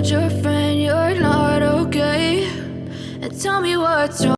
told your friend you're not okay. And tell me what's wrong.